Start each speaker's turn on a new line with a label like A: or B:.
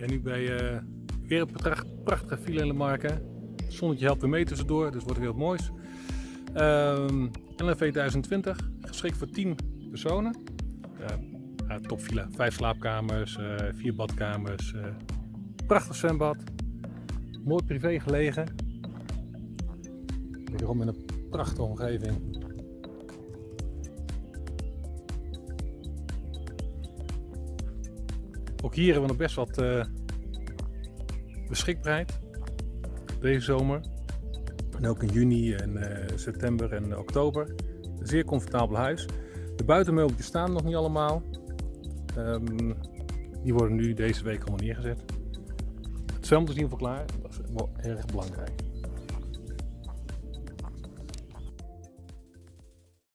A: ben nu bij uh, weer een pracht, prachtige file in de marken. Het zonnetje helpt weer mee tussendoor, dus wordt weer wat moois. Um, LNV 1020, geschikt voor 10 personen. Uh, topvilla, 5 slaapkamers, 4 uh, badkamers, uh, prachtig zwembad. Mooi privé gelegen. Wederom in een prachtige omgeving. Ook hier hebben we nog best wat uh, beschikbaarheid deze zomer. En ook in juni en uh, september en oktober. Een zeer comfortabel huis. De buitenmeubeltjes staan nog niet allemaal. Um, die worden nu deze week allemaal neergezet. Het zwembad is in ieder geval klaar. Dat is wel erg belangrijk.